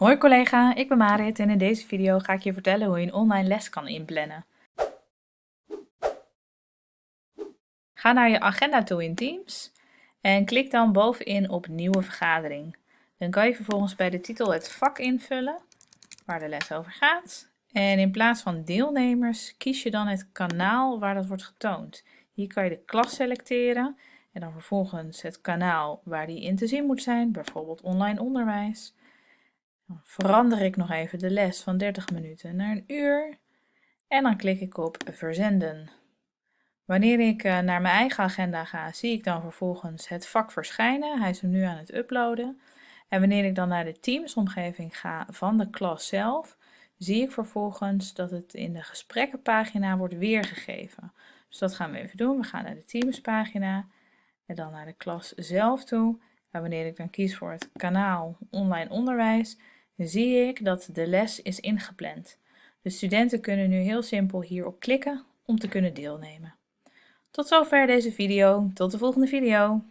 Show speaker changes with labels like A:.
A: Hoi collega, ik ben Marit en in deze video ga ik je vertellen hoe je een online les kan inplannen. Ga naar je agenda toe in Teams en klik dan bovenin op nieuwe vergadering. Dan kan je vervolgens bij de titel het vak invullen waar de les over gaat. En in plaats van deelnemers kies je dan het kanaal waar dat wordt getoond. Hier kan je de klas selecteren en dan vervolgens het kanaal waar die in te zien moet zijn, bijvoorbeeld online onderwijs. Verander ik nog even de les van 30 minuten naar een uur en dan klik ik op verzenden. Wanneer ik eh, naar mijn eigen agenda ga, zie ik dan vervolgens het vak verschijnen. Hij is nu aan het uploaden. En wanneer ik dan naar de Teams-omgeving ga van de klas zelf, zie ik vervolgens dat het in de gesprekkenpagina wordt weergegeven. Dus dat gaan we even doen. We gaan naar de Teams-pagina en dan naar de klas zelf toe. En wanneer ik dan kies voor het kanaal online onderwijs, zie ik dat de les is ingepland. De studenten kunnen nu heel simpel hierop klikken om te kunnen deelnemen. Tot zover deze video. Tot de volgende video.